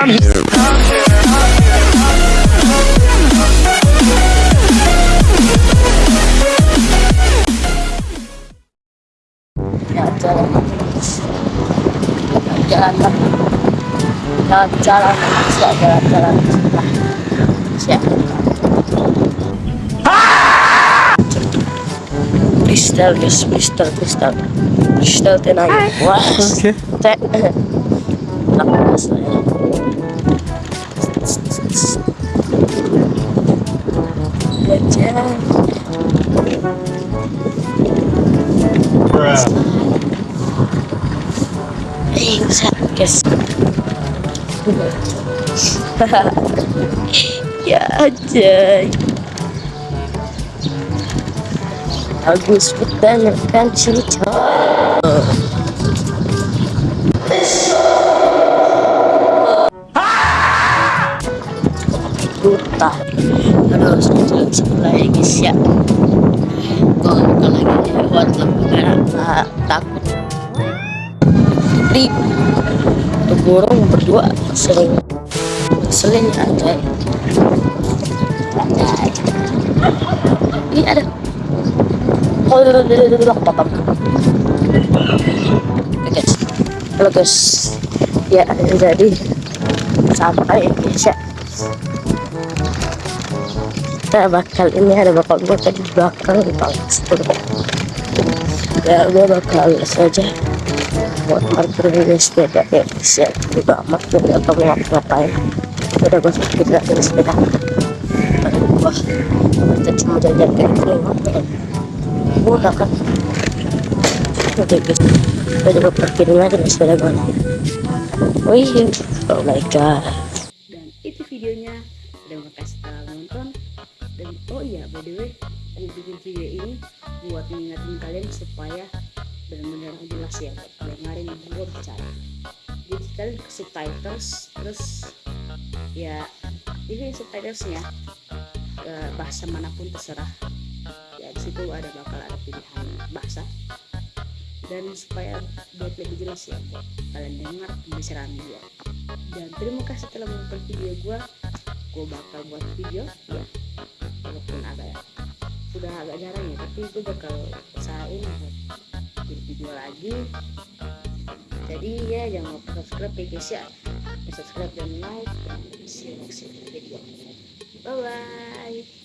I'm here. jalan jalan jalan jalan siap jalan jalan nah siap pistol guys pistol pistol pistol tenaga wah Oke. teh lepas ya aja. Bagus banget kan cerita. Duta. Terus jalan sebelah ya guys ya. Kalau kalau lagi lewat lampu merah? Tak takut. Di burung berdua sering sering aja. Ini ada. Oh apa guys. Halo guys. Ya jadi sampai ya kita bakal ini ada bakal gue tadi di belakang bang ya gue bakal saja. Buat parkir ini sepeda ya siap juga amat jadi atau mau ngapain. Udah gue sepeda ini sepeda wah kita cuma jajan kayak gini udah kan oke guys kita coba parkirin aja nih sepeda gue wih oh my god. Dan itu videonya. Udah makasih telah nonton dan oh iya by the way gue bikin video ini buat mengingatin kalian supaya benar-benar jelas ya dengerin gue bicara. Jadi kalian ke subtitles terus ya ini subtitlesnya ke bahasa mana pun terserah. Ya di situ ada bakal ada pilihan bahasa. Dan supaya buat lebih jelas ya buat kalian dengar pembicaraan gue dan terima kasih telah menonton video gue gue bakal buat video ya walaupun agak sudah agak jarang ya tapi gue bakal usahain bikin video lagi. Jadi ya jangan lupa subscribe ya guys ya. Subscribe dan like dan see you next video. Bye bye